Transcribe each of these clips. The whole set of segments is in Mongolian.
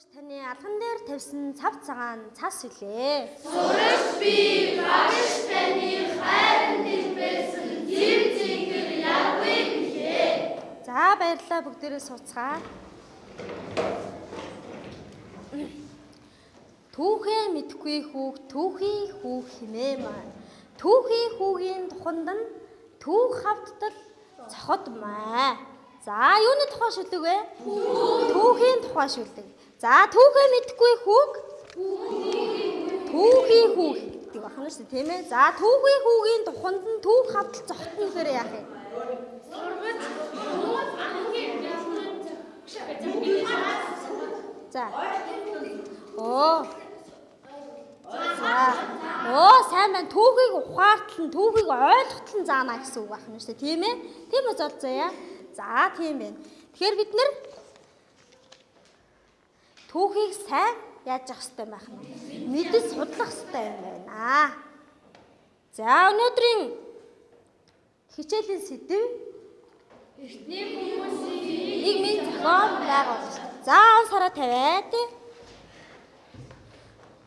Сурагч таны алган дээр тавьсан цав цагаан цас хүлээ. Сурагч би багш таны хайранд илбэсэн зэв зингэр явъя гэлээ. За баярлалаа бүгдээрээ сууцгаа. Түүхээ мэдхгүй хүүг түүхий хүүг хинээ маа. Түүхий хүүгийн туханд нь түүх хавдтал цоход маа. За юуны тухай шүлэг вэ? Түүхийн тухай шүлэг. За түүхээ мэдхгүй хүүг түүхий хүүг гэдэг байна шүү дээ тийм ээ. За түүхий хүүгийн туханд нь түүх хавдтал цохот нь гэхээр яах юм? За. Оо. За. Оо, сайн байна. Түүхийг ухаартал нь, түүхийг ойлгохтал нь заана гэсэн үг байна шүү дээ, тийм ээ? Тийм үү золцоо яа? За, тийм байна. Тэгэхээр бид нэр түүхийг сайн яаж явах хэрэгтэй байх нь мэдэн судлах хэрэгтэй юм байна. За, өнөөдрийн хичээлийн сэдэв эртний хүмүүсийн нийгмийн зохион байгуулалт. За, он сараа тавиад.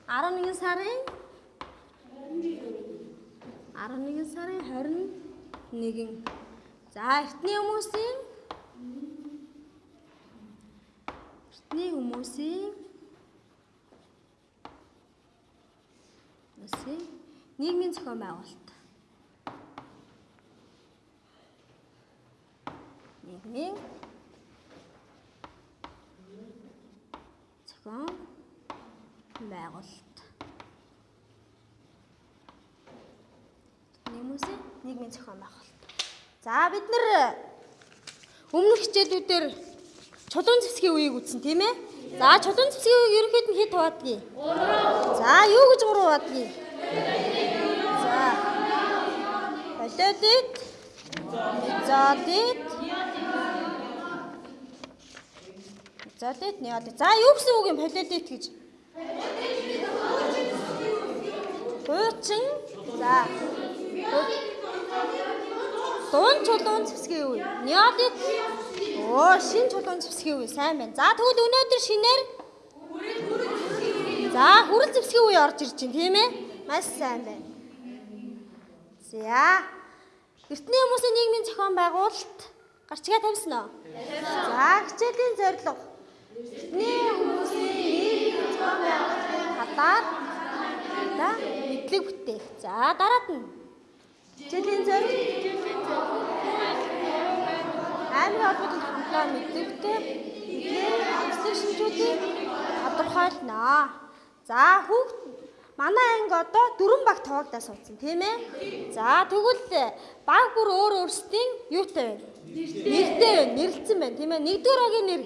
11 сарын 11 сарын 21. За, эртний хүмүүсийн эртний хүмүүсийн Нэсээ нийгмийн зохион байгуулалт. Нийгмийн зохион байгуулалт. Нийгмийн нийгмийн зохион байгуулалт. За бид нэр өмнөх хичээлүүдээр чулуун зэвсгийн үеийг үзсэн тийм ээ? За чулуун зэвсгийн үеийг ерөнхийд нь хэд хуваадгийг? 3. За юу гэж 3 хуваадгийг? За. Полиодит. Мезодит. Мезодит, неодит. За юу гэсэн үг юм полиодит гэж? Хуучин. За. Дуун чулуун зэвсгийн үе. Неодит. Оо, шин чулуун зэвсгийн үе сайн байна. За тэгвэл өнөөдөр шинээр За, хүрэл зэвсгийн үе орж ирж байна, тийм ээ? Маш сайн байна. За. Эртний хүмүүсийн нийгмийн зохион байгуулалт гарчгаа тавьсан уу? За, хичээлийн зорилго. Эртний хүмүүсийн нийгмийн зохион байгуулалтын талаар да мэдлэг бүтээх. За, дараад нь хичээлийн зорилго аймгийн холбоотой хамтлаа. Тэгээд онцлог шинжүүдийг тодорхойлно. За, хүүхд манай анги одоо дөрвөн баг тоогдаа суудсан тийм ээ. За тэгвэл баг бүр өөр өөрсдийн юутай байна? Нэртэй байна, нэрлэлсэн байна тийм ээ. Нэгдүгээр агийн нэр.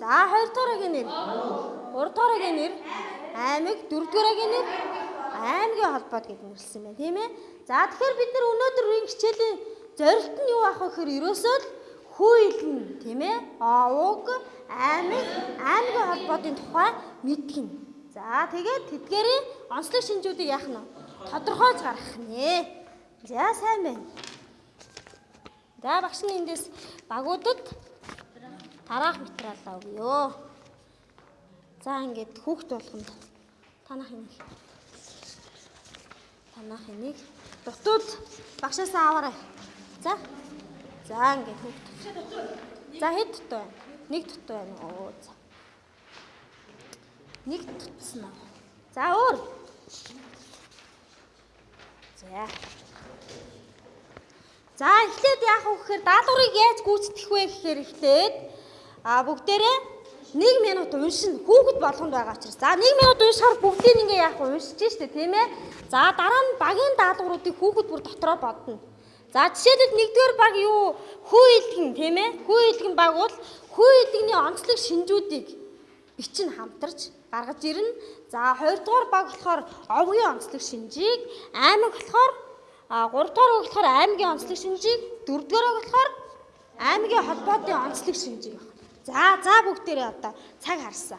За хоёрдугаар агийн нэр. Гуравдугаар агийн нэр. Аймаг, дөрөвдүгээр агийн нэр. Аймгийн холбоод гэж нэрлсэн байна тийм ээ. За тэгэхээр бид нар өнөөдөр энэ хичээлийн зорилт нь юу ах вэ гэхээр ерөөсөө л хүййлэн тийм ээ. Уг аймаг, аймгийн холбоодын тухай мэдгэн. За тэгээд тэдгээрийн онцлог шинжүүдийг яах нь тодорхойлж гаргах нэ. За сайн байна. За багш нь эндээс багуудад тараах материалаа өгье. За ингээд хүүхд болгонд танах юм. Танах энийг дутууд багшаасаа аваарай. За. За ингээд хүүхд. За хэд дутуу байна? Нэг дутуу байна. Оо за. Нэг тутсан аа. За өөр. За. За эхлээд яах вэ гэхээр даалгаврыг яаж гүйцэтгэх вэ гэхээр эхлээд а бүгдээрээ 1 минут уншина. Хүүхэд болгонд байгаа учраас. За 1 минут уншихаар бүгдийг ингээ яах вэ? Уншиж штэ тийм ээ. За дараа нь багийн даалгавруудыг хүүхэд бүр дотроо бодно. За жишээлбэл нэгдүгээр баг юу? Хүү илгэн тийм ээ. Хүү илгэн баг бол хүү илгэний онцлог шинжүүдийг бичин хамтарч гаргаж ирнэ. За хоёрдугаар баг болохоор овгийн онцлог шинжийг, аймаг болохоор гуравдугаар баг болохоор аймгийн онцлог шинжийг, дөрөвдүгээр баг болохоор аймгийн холбоотын онцлог шинжийг. За за бүгдээрээ одоо цаг харсан.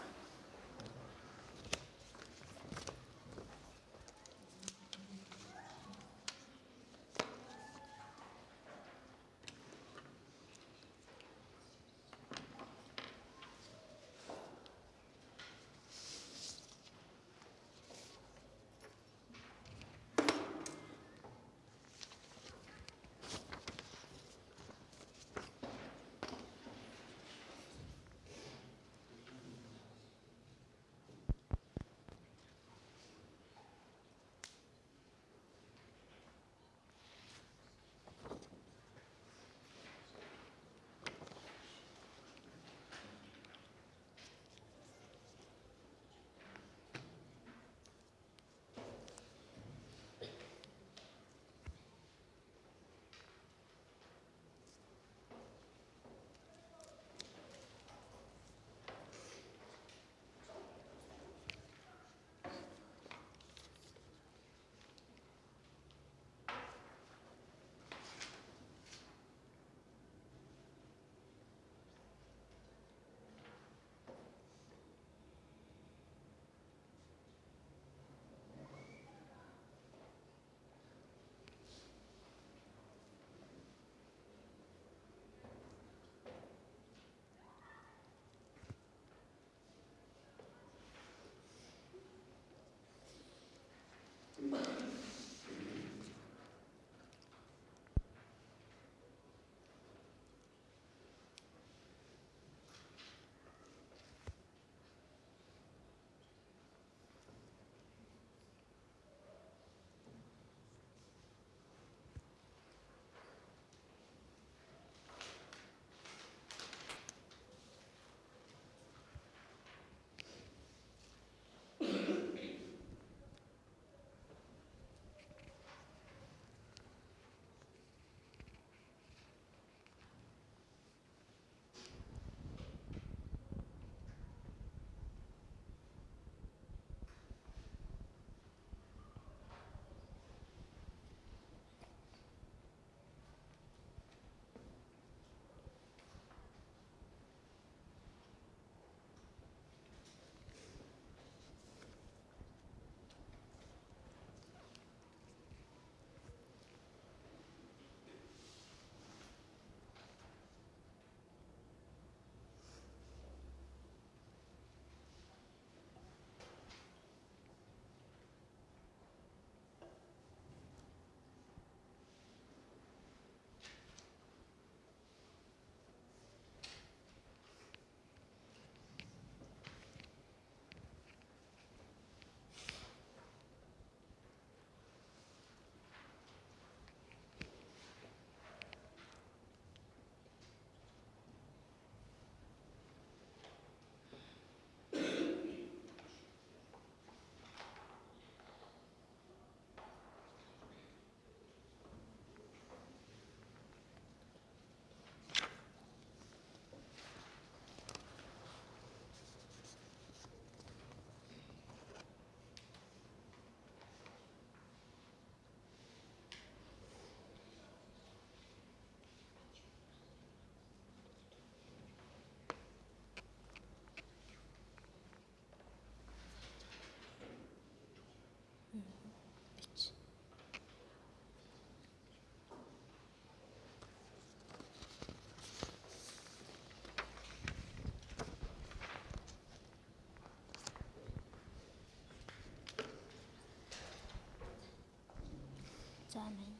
За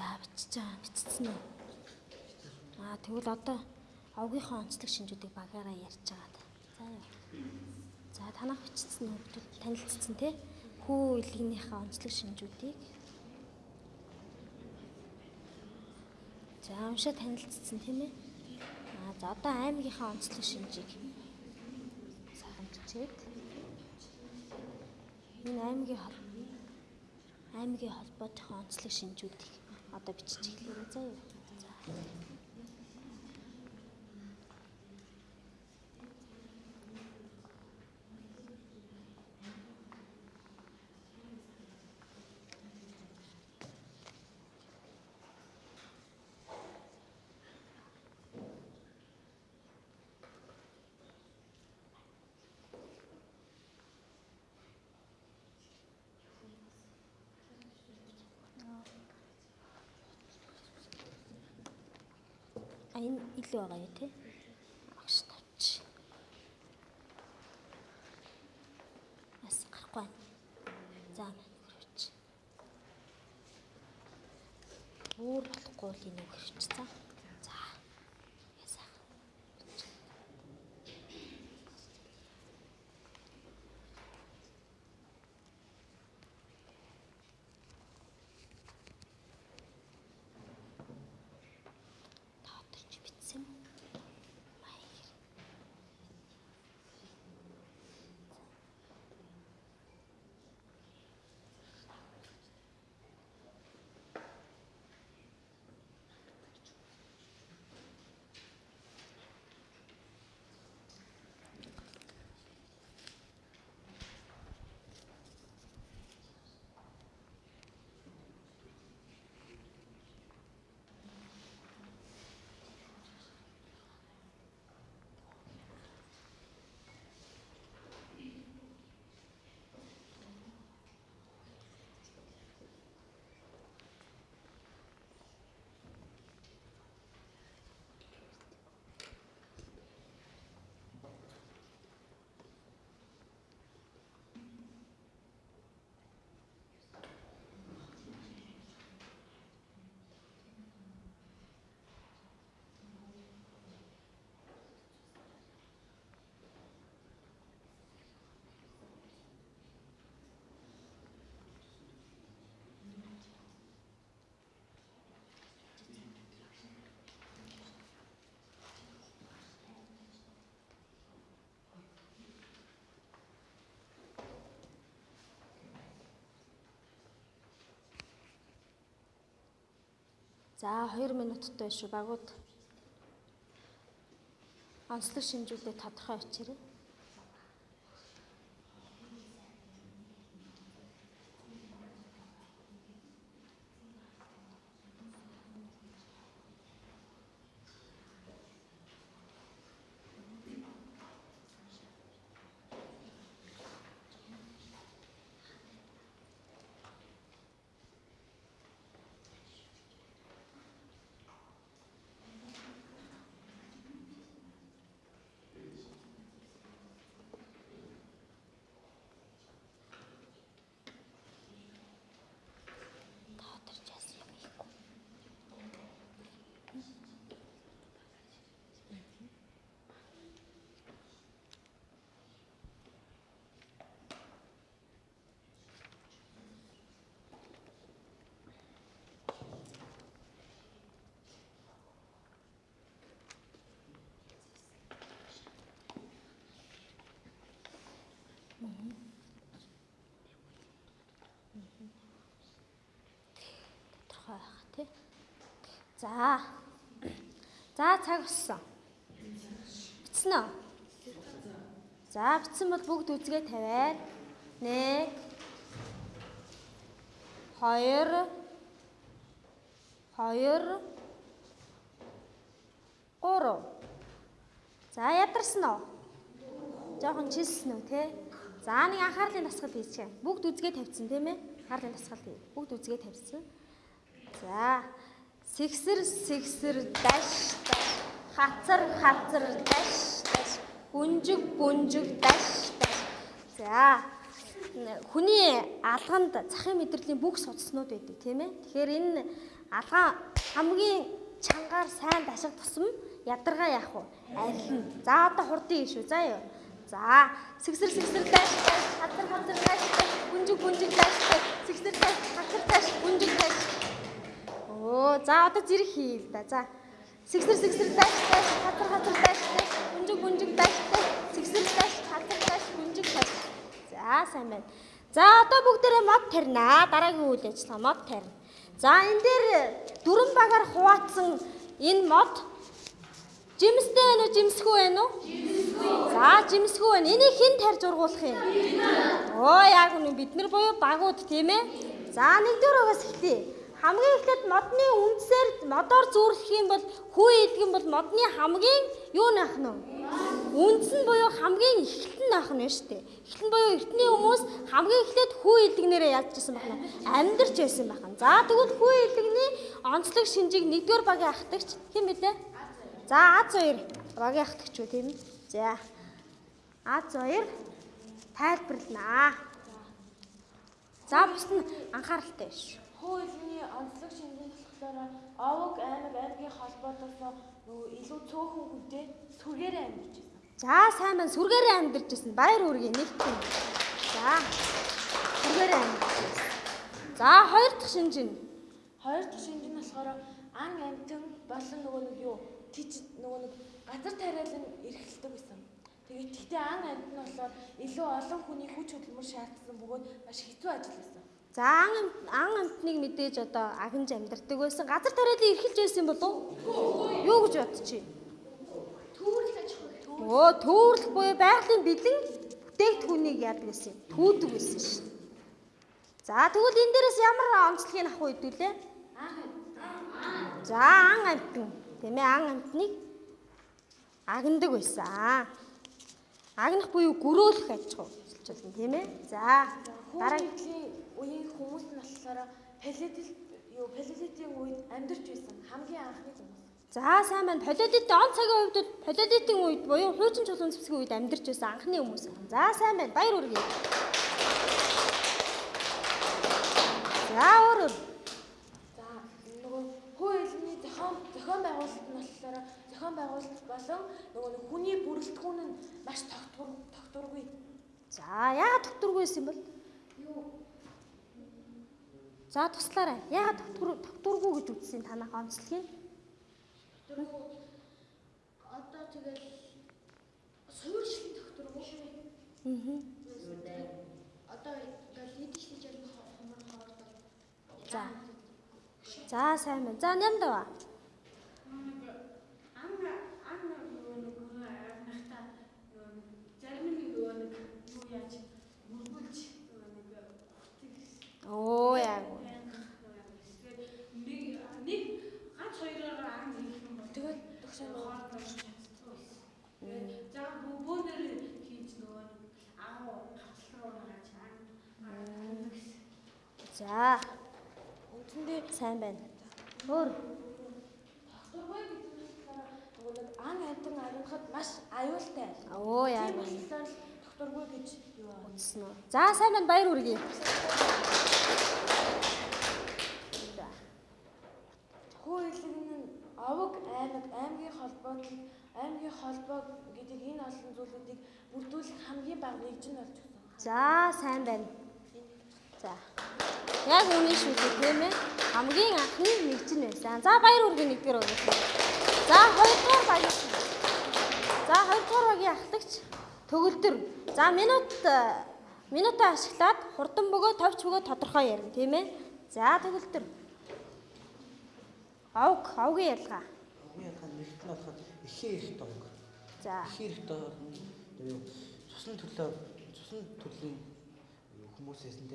За бичиж байгаа бичсэн үү? Аа тэгвэл одоо овгийнхоо онцлог шинжүүдийг багаараа ярьж байгаа да. За яа. За танах бичсэн хүмүүс танилцсан те. Хүү илгийнхээ онцлог шинжүүдийг За уншаа танилцсан тийм ээ. Аа за одоо аймгийнхаа онцлог шинжийг сайхан бичээд энэ аймгийн аймгийн холбоотойхоо онцлог шинжүүдийг одоо бичиж эхлэе. Заа юу. За. А илүү байгаа юу те? Агш тавч. Бас гарахгүй байна. За хөрвч. Өөр болохгүй л энэ хөрвч за. За. Ясаа. Таатарч битсэн юм. Маяг. За 2 минуттай шүү багууд. Онцлог шинжүүдээ тодорхой очирээ. Тодорч яасан юм ийггүй. Тодорхой байх тий. За. За цаг болсон. Бичсэн үү? За бичсэн бол бүгд үзгээ тавиад 1 2 2 3 За ядарсан уу? Жохон чилсэн үү те? За нэг анхаарлын дасгал хийчихэ. Бүгд үзгээ тавьчихсан тийм ээ? Анхаарлын дасгал хий. Бүгд үзгээ тавьчихсан. За сэгсэр сэгсэр даш даш хацар хацар даш даш гүнжиг гүнжиг даш даш. За хүний алганд захын мэдрэлийн бүх судалснууд байдаг тийм ээ. Тэгэхээр энэ алгаан хамгийн чангаар сайн даших тусам ядаргаа яах вэ? Арилна. За одоо хурдын шүү. За юу. За сэгсэр сэгсэр хацар хацар даш даш гүнжиг гүнжиг даш сэгсэр даш хацар даш гүнжиг даш. Оо за одоо зэрэг хий л да. За сэгсэр сэгсэр хацар хацар даш даш гүнжиг гүнжиг даш сэгсэр даш хацар даш гүнжиг даш. За сайн байна. За одоо бүгдээрээ мод тарина. Дараагийн үйл ажиллагаа мод тарина. За энэ дээр дөрөн багаар хуваацсан энэ мод жимстэй байна уу, жимсгүй байна уу? Жимсгүй. За жимсгүй байна. Энийг хэн тарж ургуулах юм? Оо яг үнэ бид нар буюу багууд тийм ээ. За нэгдүгээр угаас эхлэе. Хамгийн эхлээд модны үндсээр модоор зүүрлэх юм бол хүү идэх бол модны хамгийн юу наах нь? Үндс нь буюу хамгийн эхлэлт нь наах нь шүү дээ. Эхлэл нь буюу эртний хүмүүс хамгийн эхлээд хүү идэгнэрээ яаж жисэн байна? Амьдарч байсан байна. За тэгвэл хүү идэгний онцлог шинжийг нэгдүгээр багийн ахтагч хэн мэдээ? За А2 багийн ахтагч үү тийм? За А2 тайлбарлана. За бус нь анхааралтай шүү. Хуулины онцлог шинжийн болохоор овог аймаг аймгийн холбоотоос нөгөө илүү цөөхөн хүнтэй сүргээрээ амьдарч байсан. За сайн байна. Сүргээрээ амьдарч ирсэн. Баяр үргээ нэгтгэн. За. Сүргээрээ амьдарч ирсэн. За хоёр дахь шинж нь. Хоёр дахь шинж нь болохоор ан амтэн болон нөгөө нэг юу тийч нөгөө нэг газар тариалан эрхэлдэг байсан. Тэгээд тэгтээ ан амт нь болохоор илүү олон хүний хүч хөдөлмөр шаардсан бөгөөд маш хэцүү ажил байсан. За ан ан амтныг мэдээж одоо агнж амьдардаг байсан. Газар тариалан эрхэлж байсан болов уу? Юу гэж бодчих? Түүрэл аж ахуй. Оо төвөрлөх буюу байгалийн бэлэн бүтээгдэхүүнийг яадаг гэсэн. Түүдэг байсан шин. За тэгвэл энэ дээрээс ямар онцлогийг авах вэ хэдүүлээ? За ан амтан тийм ээ ан амтныг агнадаг байсан. Агнах буюу гөрөөлөх аж ахуй хэлж байна тийм ээ. За дараа Дараагийн үеийн хүмүүс нь болохоор палеолит юу палеолитийн үед амьдарч байсан хамгийн анхны хүмүүс. За сайн байна. Палеолитийн он цагийн үед бол палеолитийн үед буюу хуучин чулуун зэвсгийн үед амьдарч байсан анхны хүмүүс. За сайн байна. Баяр үргээ. За өөр өөр. За нөгөө хуулийн зохион зохион байгуулалт нь болохоор зохион байгуулалт болон нөгөө нэг хүний бүрэлдэхүүн нь маш тогтвор тогтворгүй. За яагаад тогтургүй байсан юм бол? Юу? За туслаарай. Яагаад тогтур тогтургүй гэж үзсэн танах онцлогийг? Дөрөв. Одоо тэгэл суурьшил докторгүй. Аа. Одоо ингээл идэж хийж хомор хоордог. За. За сайн байна. За ням даваа. Анна Анна нөгөө нэг арнахта зарим нэг нөгөө нэг юу яаж мөргүүлж нөгөө нэг Оо яг. нэг нэг ганц хоёроор ан хийх юм бол Тэгээд төгсөө хоолой чаддаг байсан. За бөөнөр хийж нөгөө агуу хавцал руу гараад ан За үндсэндээ сайн байна. Өөр. тогтворгүй гэдэг нь нөгөө нэг ан амтан агнахад маш аюултай. Оо яг. Тийм болохоор тогтворгүй гэж юу. Үзсэн үү? За сайн байна. Баяр үргээ. За. Хуулийн нь овог аймаг аймгийн холбоот аймгийн холбоо гэдэг энэ олон зүйлүүдийг бүрдүүлэх хамгийн бага нэгж нь болж өгсөн. За сайн байна. За. Яг үнэн шүү дээ тийм ээ. Хамгийн анхны нэгж нь байсан. За баяр үргээ нэгдүгээр өгөх. За хоёрдугаар баяр. За хоёрдугаар багийн ахлагч төгөлдөр. За минут э, минутаа ашиглаад хурдан бөгөө товч бөгөө тодорхой ярина тийм ээ. За төгөлдөр. Овг, овгийн ялгаа. Хамгийн ялгаа нэгт нь болоход ихээ их донг. За. Их хэрэгтэй орно. Юу цусны төлөө цусны төрлийн хүмүүсээс нь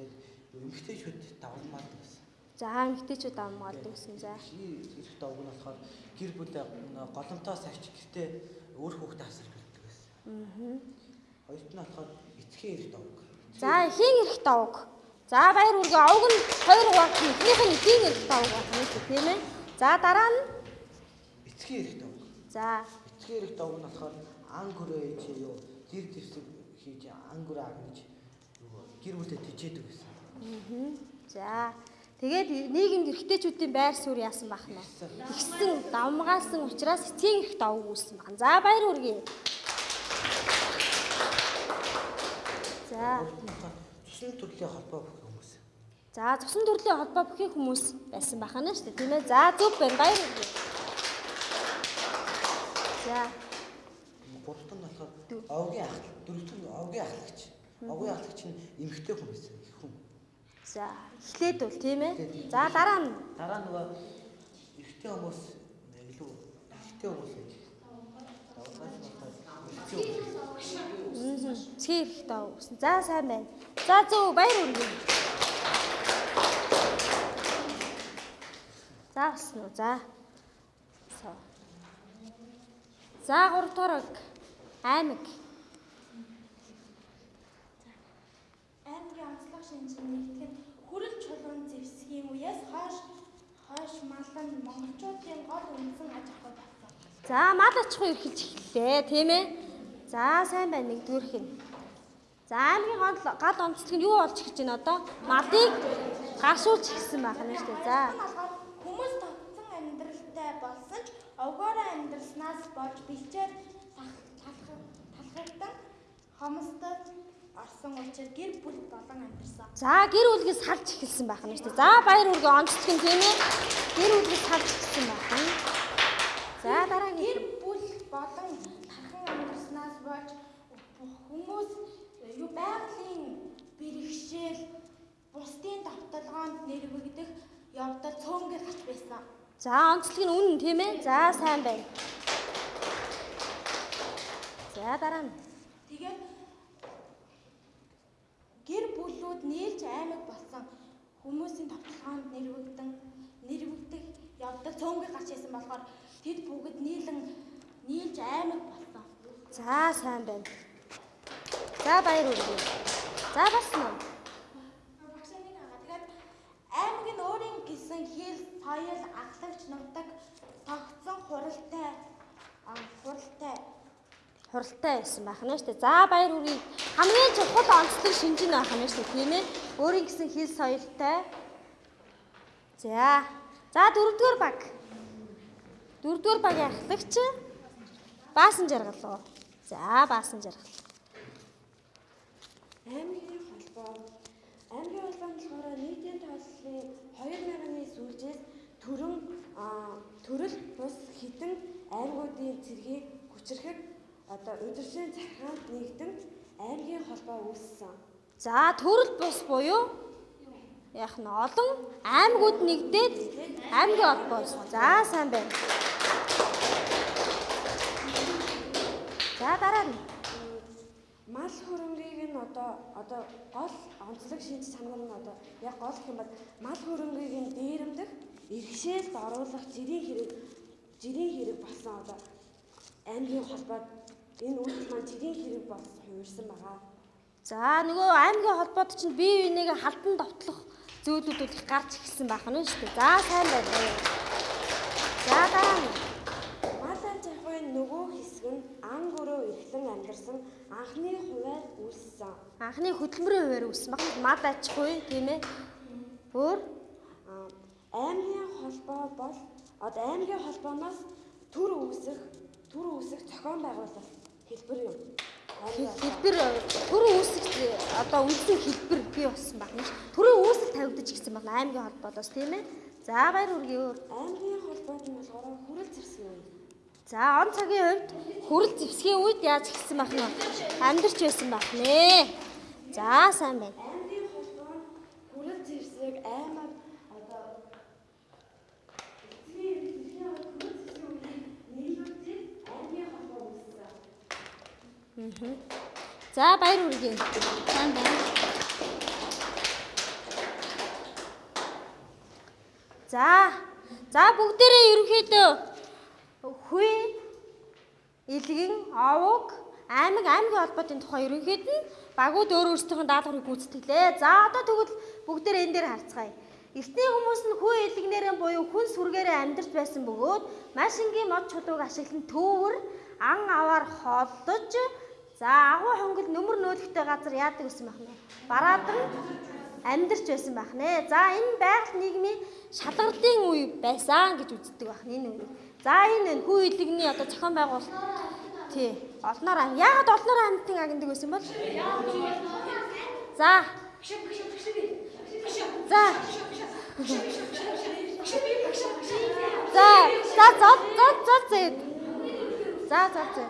эмгтээчүүд давалмаад гэсэн. За эмэгтэйчүүд амгаалдаг гэсэн. За. Ирэх давг нь болохоор гэр бүл голомтоос авч гэртээ өөр хүүхдээ асар бэлддэг гэсэн. Аа. Хоёрт нь болохоор эцгийн ирэх давг. За эхийн эрх давг. За баяр үргээ овг нь хоёр хуваалт эхнийх нь эхийн эрх давг байх шүү тийм ээ. За дараа нь Эцгийн ирэх давг. за Эцгийн ирэх давг нь болохоор ан гөрөө ээж юу гэр дэвсэг хийж ан гөрөө юу гэр бүлээ тижээдэг гэсэн. мгм. За тэгээд нийгэмд эрхтэйчүүдийн байр суурь яасан бах нь. Ихсэн давмгаалсан учраас эцгийн эрх давг үүссэн байна. За баяр үргээ. За цусны төрлийн холбоо бүх хүмүүс. За цусан төрлийн холбоо бүхий хүмүүс байсан бахана шүү дээ тийм ээ. За зөв байна баяр үргээ. За Гуравт нь болохоор овгийн ах дөрөвт нь овгийн ахлагч. Овгийн ахлагч нь эмгтэй хүн байсан. Их хүн. за эхлээд бол тийм ээ. За дараа нь Дараа нөгөө эрэгтэй хүмүүс илүү эрэгтэй хүмүүс байж. Давгаас эрх давг үүссэн. За сайн байна. За зөв баяр үргээ. За басна уу. За. За 3 дугаар аймаг. Аймгийн онцлог шинжийн нэгтгэн хүрэл чулуун зэвсгийн үеэс хойш хойш малан монголчуудын гол үндсэн аж ахуй болсон. За мал ахуй эрхэлж эхэллээ тийм ээ. За сайн байна нэгдүгээрх нь. За аймгийн гал онцлог нь юу болж эхэлж байна одоо? Малыг гашуулж эхэлсэн байх нь шүү дээ. За. Хүмүүс тогтсон амьдралтай болсон ч овгоороо амьдралснаас болж бэлчээр талхагдан хомсдод орсон учраас гэр бүл болон амьдсан. За гэр бүлгээс салж эхэлсэн байх нь шүү дээ. За баяр үргээ онцлог нь тийм ээ. Гэр бүлгээс салж эхэлсэн байх нь. За дараагийн Гэр бүл болон тархан амьдснаас болж хүмүүс юу байгалийн бэрхшээл бусдын давталгоонд нэрвэгдэх явдал цөөнгөр гарч байсан. За онцлог нь үнэн тийм ээ. За сайн байна. За дараа нь. Тэгээд гэр бүлүүд нийлж аймаг болсон хүмүүсийн давталгаанд нэрвэгдэн нэрвэгдэх явдал цөөнгөр гарч ирсэн болохоор тэд бүгд нийлэн нийлж аймаг болсон. За сайн байна. За баяр үргээ. За басна уу? Багшааны хагаа тэгээд аймаг нь өөрийн гисэн хэл, соёл, аглагч нутаг тогтсон хуралтай хуралтай хуралтай байсан байх нь шүү дээ. За баяр үргийг хамгийн чухал онцлог шинжин байх нь шүү дээ тийм ээ. Өөрийн гэсэн хэл соёлтой. За. За дөрөвдүгээр баг. Дөрөвдүгээр багийн ахлагч баасан жаргал уу? За баасан жаргал. Аймгийн холбоо. Аймгийн холбоо нь болохоор нийтийн тооцооллын 2000-ны сүүлчээс төрөн төрөл бус хідэн аймагуудын цэргийг хүчрэхэд одоо удирдлагын захиргаанд нэгдэн аймгийн холбоо үүссэн. За төрөл бус буюу яг нь олон аймагуд нэгдээд аймгийн холбоо. За сайн байна. За дараа нь. Мал хөрөнгийг нь одоо одоо гол онцлог шинж чанар нь одоо яг гол юм бол мал хөрөнгийг нь дээрэмдэх, иргэшээлд оруулах жирийн хэрэг жирийн хэрэг болсон одоо аймгийн холбоод энэ үйлдэл маань жирийн хэрэг болсон хувирсан байгаа. За нөгөө аймгийн холбоод чинь бие биенийгээ халдан довтлох зөөлүүд бол их гарч ирсэн байх нь шүү дээ. За сайн байна. За дараа нь. Мал аж ахуйн нөгөө хэсэг нь ан гөрөө эрхлэн амьдарсан анхны хуваар үүссэн. Анхны хөдөлмөрийн хуваар үүссэн баг. Мад аж ахуй тийм ээ. Өөр аймгийн холбоо бол одоо аймгийн холбооноос төр үүсэх төр үүсэх зохион байгуулалт хэлбэр юм. Хэлбэр төрийн үүсэх одоо үндсэн хэлбэр бий болсон байна. Төрийн үүсэл тавигдаж гисэн байна аймгийн холбоодоос тийм ээ. За баяр үргээ өөр. Аймгийн холбоод нь болохоор хүрэл зэвсгийн үе. За он цагийн хувьд хүрэл зэвсгийн үед яаж эхэлсэн байх нь амьдарч байсан байх нэ. За сайн байна. Аймгийн холбоо нь хүрэл зэвсэг аймаг одоо үүссэн. За баяр хүргэе. Сайн байна. За. За бүгдээрээ ерөнхийдөө хүй илгэн овог аймаг аймгийн холбоотын тухай ерөнхийд нь багууд өөр өөрсдийнхөө даалгаврыг гүйцэтгэлээ. За одоо тэгвэл бүгдээрээ энэ дээр харцгаая. Эртний хүмүүс нь хүү илгнээрээ буюу хүн сүргээрээ амьдарч байсан бөгөөд маш энгийн мод чулууг ашиглан төвөр ан аваар холдож за агуу хонгол нөмөр нөөлөгтэй газар яадаг гэсэн байх нэ. Бараадан амьдарч байсан байх нэ. За энэ байгаль нийгмийн шалгалтын үе байсан гэж үздэг байх нэ энэ үе. За энэ хүү илгний одоо зохион байгуул тий олноор яагаад олноор амьтан агнадаг байсан бол За За За за за за за за За за за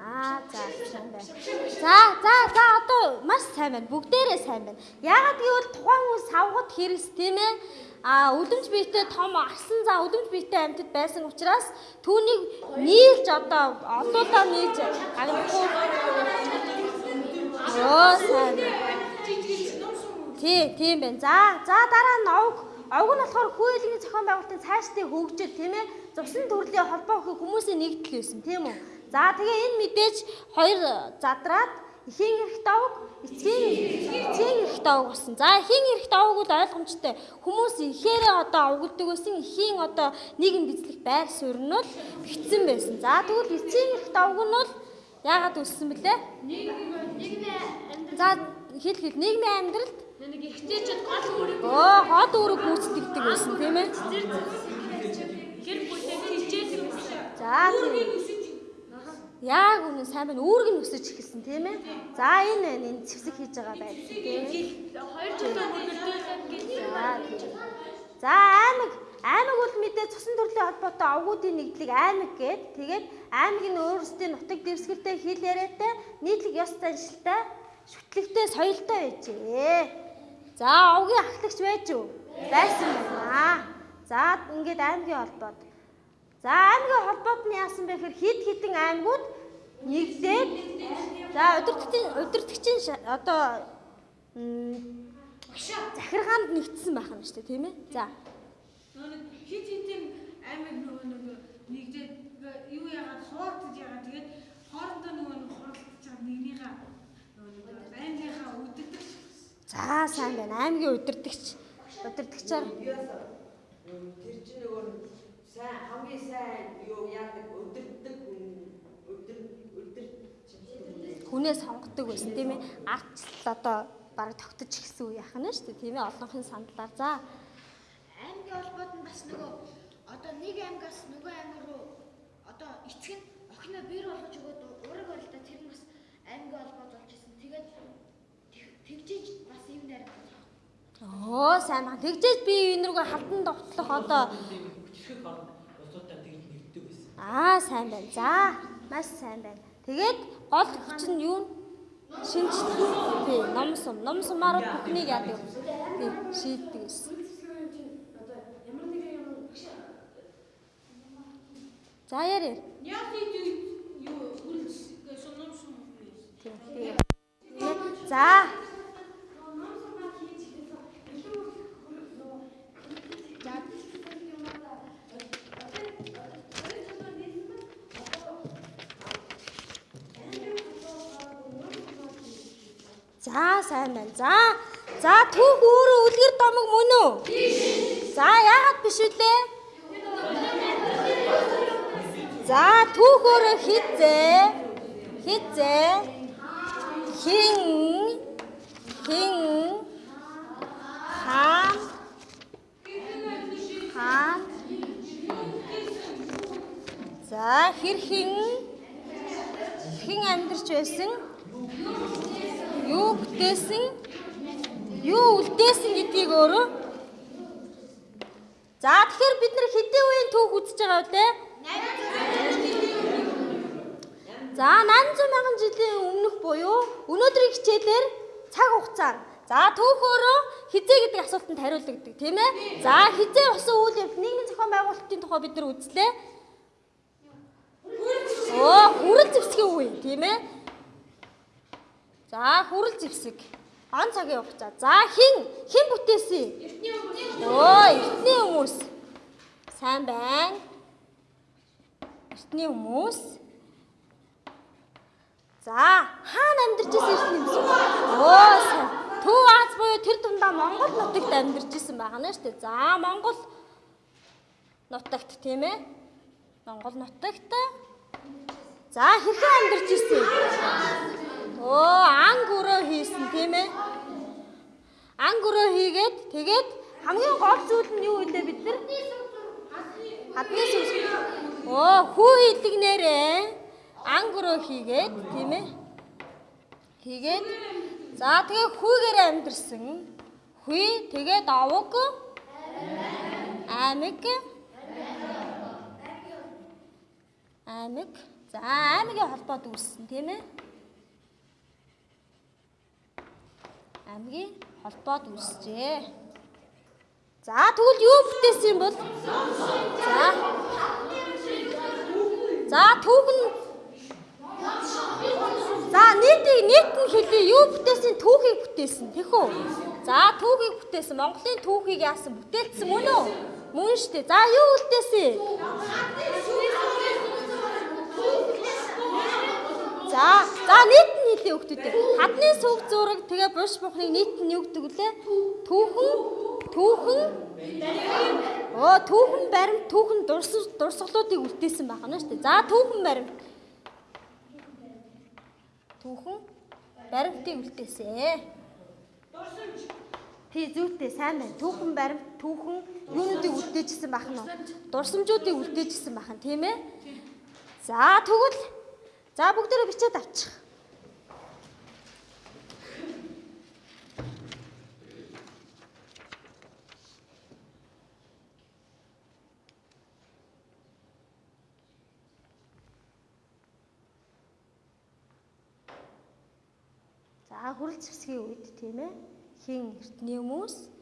Аа за сайн байна. За за за одоо маш сайн байна. Бүгдээрээ сайн байна. Яагаад гэвэл тухайн хүн савгад хэрэгс тийм ээ. А өдөрж биетэй том арсан за өдөрж биетэй амьтад байсан учраас түүнийг нийлж одоо олоодаа нийлж агнахгүй. Оо сайн. Тий, тийм байна. За за дараа нь овг Овг нь болохоор хүйлийн зохион байгуулалтын цаашдын хөгжил тийм ээ цусан төрлийн холбоо өгөх хүмүүсийн нэгдэл байсан тийм үү. За тэгээ энэ мэдээж хоёр задраад эхийн эрхт овг эцгийн эцгийн эрхт овг болсон. За эхийн эрхт овг бол ойлгомжтой. Хүмүүс ихээрээ одоо овгддаг байсан. Эхийн одоо нийгэм бичлэх байр суурь нь бол битсэн байсан. За тэгвэл эцгийн эрхт овг нь бол яагаад өссөн бэлээ? За хэл хэл нийгмийн амьдралд Нэг ихтэйчэд гол үүрэг Оо, хот үүрэг гүйцэтгэдэг байсан тийм ээ. гэр бүлээ хичээдэг. За тийм. Яг үнэн сайн байна. Үүрэг нь өсөж эхэлсэн тийм ээ. За энэ байна. Энэ зэвсэг хийж байгаа байл тийм ээ. хоёр жилийн хөлтөөлөд гэж. За аймаг аймаг бол мэдээ цусан төрлийн холбоотой овгуудын нэгдлийг аймаг гээд тэгээд аймгийн өөрсдийн нутаг дэвсгэртэй хил яриатай нийтлэг ёс заншилтай шүтлэгтэй соёлтой байжээ. За овгийн ахлагч байж юу? Байсан байна. За ингээд аймгийн холбоод. За аймгийн холбоод нь яасан бэ гэхээр хид хідэн аймагуд нэгдээд за удирдгчийн удирдгчийн одоо захиргаанд нэгдсэн байх юм шүү дээ тийм ээ. За. Хит хитэн аймаг нөгөө нэг нэгдээд юу яагаад хуурдаж яагаад тэгээд хоорондоо нөгөө нэг хоролцож байгаа нэгнийхээ нөгөө аймгийнхаа үддэгч за сайн байна. Аймгийн удирдгч удирдгчаар Тэр чинь нөгөө сайн хамгийн сайн юу яадаг өдөрдөг хүн өдөр өдөр хүнээ сонгодог байсан тийм ээ. Ардчил одоо бараг тогтож эхэлсэн үе яхана шүү дээ тийм ээ. Олонхын сандлаар. За аймгийн холбоод нь бас нөгөө одоо нэг аймгаас нөгөө аймаг руу одоо эцэг нь охиноо бэр болгож өгөөд ураг барилда тэр нь бас аймгийн холбоод болж исэн. Тэгээд тэг- тэгжиж бас юм нарийн Оо сайн байна. Тэгжээж би энэ рүүгээ халдан довтлох одоо хүчрэх орнд улсуудаа тэгж нэгддэг байсан. аа сайн байна. За маш сайн байна. Тэгээд гол хүч нь юу? Шинж тий ном сум. Ном сумаар бүхнийг яадаг. Тий шийддэг гэсэн. За яарэ. яг тийм юу үргэлж сунам сум Тий. тий. За За сайн байна. За. За түүх өөрөө үлгэр домог мөн үү? За яагаад биш үлээ? За түүх өөрөө хизээ. Хизээ. Хин хин хаан хаан За хэр хин хин амьдарч байсан юу бүтээсэн юу үлдээсэн гэдгийг өөрөө За тэгэхээр бид нар хэдийн үеийн түүх үзэж байгаа вэ? За 800 мянган жилийн өмнөх буюу өнөөдрийн хичээлээр цаг хугацаа. За түүхөөрөө хизээ гэдэг асуултанд хариулагддаг тийм ээ. За хизээ усан үйл явдал нийгмийн зохион байгуулалтын тухай бид нар үзлээ. Оо хүрэл зэвсгийн үе тийм ээ. За хүрэл зэвсэг. Он цагийн хугацаа. За хин хин бүтээсэн? Эртний хүмүүс. Оо эртний хүмүүс. Сайн байна. Эртний хүмүүс. За хаана амьдарч ирсэн эртний хүмүүс? Оо сайн. Төв Аз буюу тэр дундаа Монгол нутагт амьдарч ирсэн байгаа нэ штэ. За Монгол нутагт тийм ээ. Монгол нутагт. За хэрхэн амьдарч ирсэн? Оо анг өрөө хийсэн тийм ээ. Анг өрөө хийгээд тэгээд хамгийн гол зүйл нь юу вэ бид нар? Хадны сүнс. Оо хүү хийдэг нэрээ. Анг өрөө хийгээд тийм ээ. Хийгээд за тэгээ хүүгээр амьдэрсэн. Хүй тэгээд овог аймаг аймаг за аймгийн холбоод үүссэн тийм ээ. Аймгийн холбоод үүсжээ. За тэгвэл юу бүтээсэн юм бол? За. За түүхэн За нийтийг нийт нь хэлээ юу бүтээсэн түүхийг бүтээсэн тийх үү? За түүхийг бүтээсэн Монголын түүхийг яасан бүтээсэн мөн үү? Мөн шүү дээ. За юу үлдээсэн? За за нийт нь хэлээ өгтөдөө. Хадны сүг зураг тэгээ буш бухныг нийт нь юу гэдэг вүлээ? Түүхэн түүхэн Оо түүхэн баримт түүхэн дурсгалуудыг үлдээсэн байна шүү дээ. За түүхэн баримт. Түүхэн баримтыг үлдээсэ. Дурсамж. Тий зүйтэй сайн байна. Түүхэн баримт түүхэн юунуудыг үлдээжсэн байх нь. Дурсамжуудыг үлдээжсэн байх нь тийм ээ. За тэгвэл За бүгдээрээ бичээд авчих. За хүрэл зэвсгийн үед тийм ээ хин эртний хүмүүс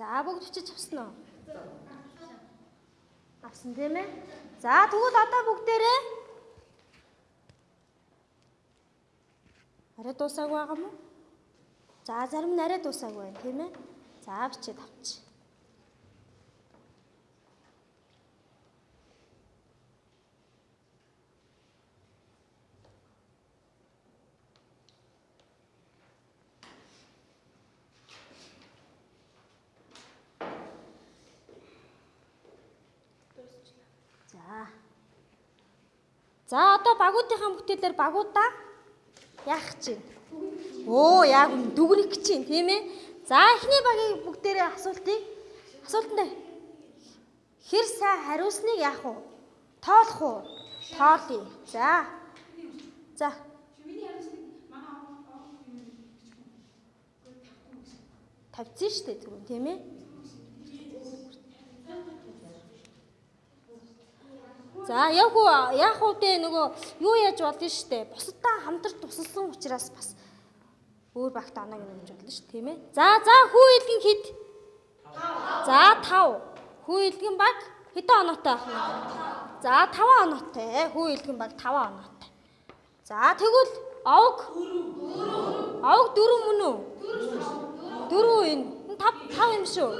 За бүгд бичиж авсан уу? Авсан тийм ээ. За тэгвэл одоо бүгдээрээ арай дуусаагүй байгаа мó? За зарим нь арай дуусаагүй байна тийм ээ. За бичээд авчих. За одоо багуудынхаа бүтээлээр багуудаа яах чинь? Оо яг дүгнэх чинь тийм ээ. За эхний багийн бүгдээрээ асуултыг асуултанд хэр сайн хариулсныг яах вэ? Тоолох уу? Тоолъё. За. За. тавьчихсан шүү дээ түрүү тийм ээ. За яг уу яг уу дээ нөгөө юу яаж болно штэ. Бусадтай хамтар тусалсан учраас бас өөр багт нь өгч болно шүү тийм ээ. За за хүү илгэн хэд? 5. За 5. Хүү илгэн баг хэдэн оноотой байх нь? За 5 оноотой. Хүү илгэн баг 5 оноотой. За тэгвэл овг 4. Овг 4 мөн үү? 4 энэ. 5 5 юм шүү.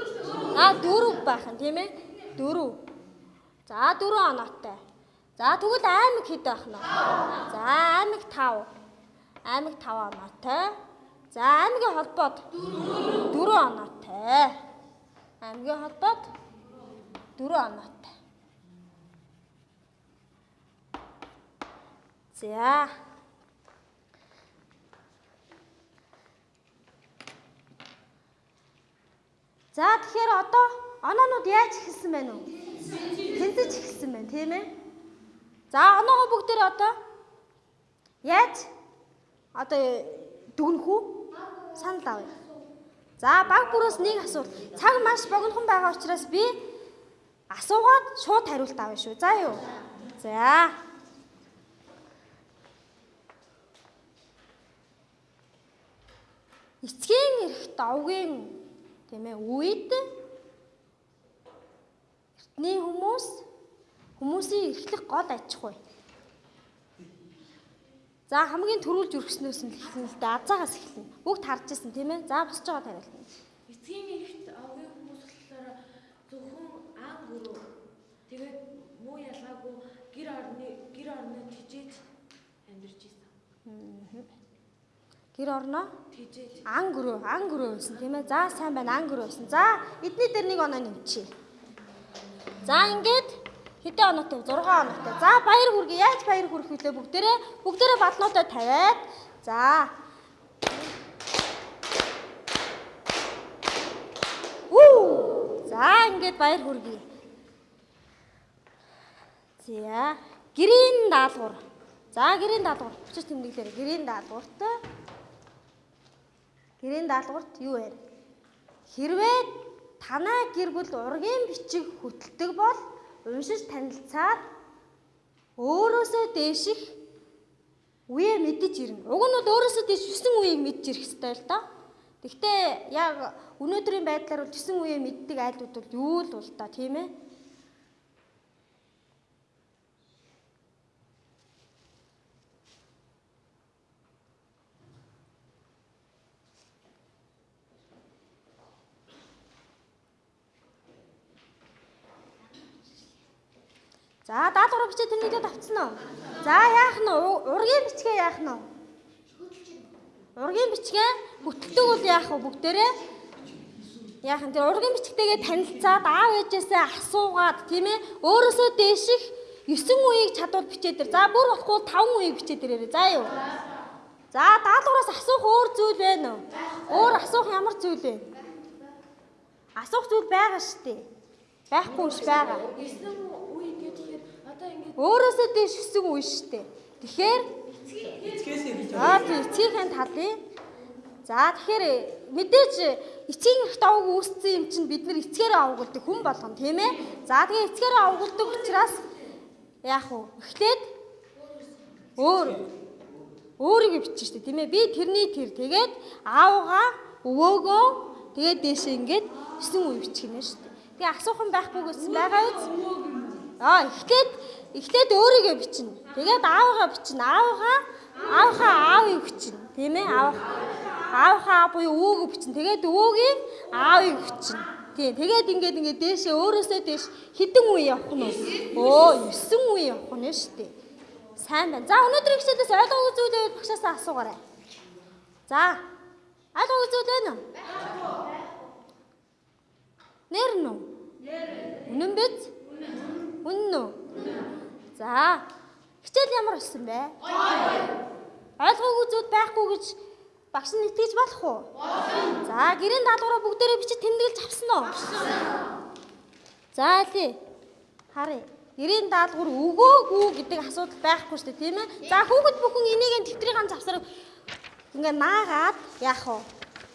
А 4 байх нь тийм ээ. 4. За 4 оноотой. За тэгвэл аймаг хэд байх нь? За аймаг 5. Аймаг 5 оноотой. За аймгийн холбоод 4 оноотой. Аймгийн холбоод 4 оноотой. За. За тэгэхээр одоо оноонууд яаж эхэлсэн байна уу? Тэнцэж эхэлсэн байна, тийм ээ? За оноогоо бүгдээр одоо яаж одоо дүгнэх үү? Санал авъя. За баг бүрээс нэг асуулт. Цаг маш богинохон байгаа учраас би асуугаад шууд хариулт авъя шүү. За юу? За. Эцгийн эрх давгийн тийм ээ үед эртний хүмүүс хүмүүсийн эрхлэх гол аж ахуй. За хамгийн түрүүлж өргснөөс нь эхэлнэ л дээ. Азаагаас эхэлнэ. Бүгд харж ирсэн тийм ээ. За босч байгаа тариулна. Эцгийн эрхт овгийн хүмүүс болохоор зөвхөн ан гөрөө тэгээд муу ялгаагүй гэр орны гэр орноо тижээж амьдарч исэн. Гэр орноо Тижээж ан гөрөө, ан гөрөө байсан тийм ээ. За сайн байна ан гөрөө байсан. За эдний дээр нэг оноо нэмчихье. За ингээд хэдэн оноотой вэ? 6 оноотой. За баяр хүргэе. Яаж баяр хүрэх вүлээ бүгдээрээ бүгдээрээ балнуудаа тавиад. За. Уу! За ингээд баяр хүргэе. За гэрийн даалгавар. За гэрийн даалгавар. Өчир тэмдэглээр гэрийн даалгавартай Гэрийн даалгаварт юу вэ? Хэрвээ танай гэр бүл ургийн бичиг хөтэлдэг бол уншиж танилцаад өөрөөсөө дээших үе мэдэж ирнэ. Уг нь бол өөрөөсөө дээш 9 үеийг мэдж ирэх ёстой л доо. Гэхдээ яг өнөөдрийн байдлаар бол 9 үе мэддэг айлууд бол юу л бол та тийм ээ? За даалгавар бичээ тэрнийгээ тавцсан уу? За яах нь ургийн бичгээ яах нь? Ургийн бичгээ хөтөлдөг бол яах вэ бүгдээрээ? Яах нь тэр ургийн бичгтэйгээ танилцаад аав ээжээсээ асуугаад тийм ээ өөрөөсөө дээших 9 үеийг чадвал бичээ дээр. За бүр болохгүй 5 үеийг бичээ дээрээ. За юу? За даалгавраас асуух өөр зүйл байна уу? Өөр асуух ямар зүйл вэ? Асуух зүйл байгаа шүү дээ. Байхгүй ш байгаа. 9 үе гэхээр одоо ингээд Өөрөөсөө дээш 9 үе дээ. Тэгэхээр Эцгээс ирж аа тий эцгийнхээ талын За тэгэхээр мэдээж эцгийн ихт аваг үүссэн юм чинь бид нар эцгээрээ авгалдаг хүн болгон тийм ээ. За тэгээ эцгээрээ авгалдаг учраас яах вэ? Эхлээд өөр өөрийгөө бичнэ шүү дээ тийм ээ. Би тэрний тэр тэгээд аавгаа өвөөгөө тэгээд дээшээ ингээд 9 үе бичих юм шүү дээ. Тэгээ асуухан байхгүй гэсэн байгаа үз. Аа эхлээд эхлээд өөрийгөө бичнэ. Тэгээд аавгаа бичнэ. Аавгаа аавхаа аавыг бичнэ. Тийм ээ аав аавхаа буюу өвөөгөө бичнэ. Тэгээд өвөөгийн аавыг бичнэ. Тийм. Тэгээд ингээд ингээд дээшээ өөрөөсөө дээш хідэн үе явах нь? Өө 9 үе явах нь шүү дээ. Сайн байна. За өнөөдрийн хичээлээс ойлгоогүй зүйл байвал багшаасаа асуугаарай. За. Ойлгоогүй зүйл байна уу? Нэр нь үү? Үнэн биз? Үнэн? За. Хичээл ямар болсон бэ? Ойлгоогүй зүйл байхгүй гэж багш нь итгэж болох уу? За, гэрийн даалгавраа бүгдээрээ бичиж тэмдэглэж авсан уу? За, алий. Харъя. Гэрийн даалгавар өгөөгүй гэдэг асуудал байхгүй шүү дээ, тийм ээ? За, хүүхэд бүхэн энийг тэмдрийн ганц завсар ингээ наагаад яах вэ?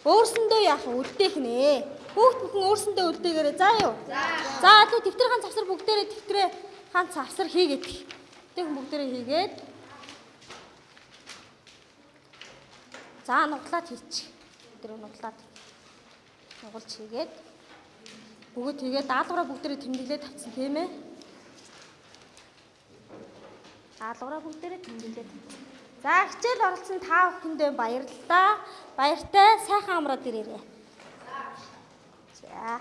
Өөрсөндөө яах вэ? Үлдээх нэ. Хүүхэд бүхэн өөрсөндөө үлдээгээрэй. За юу? За. За, алий тэмдрийн ганц завсар бүгдээрээ тэмдрээ ганц завсар хийгээд. Тэгэх бүгдээрээ хийгээд За нуглаад хийчих. Тэр нуглаад. Нугалж хийгээд бүгд тэгээд даалгавраа бүгдээрээ тэмдэглээд тавьсан тийм ээ. Даалгавраа бүгдээрээ тэмдэглээд. За хичээл оролцсон та бүхэндээ баярлалаа. Баяртай сайхан амраад ирээрэй. За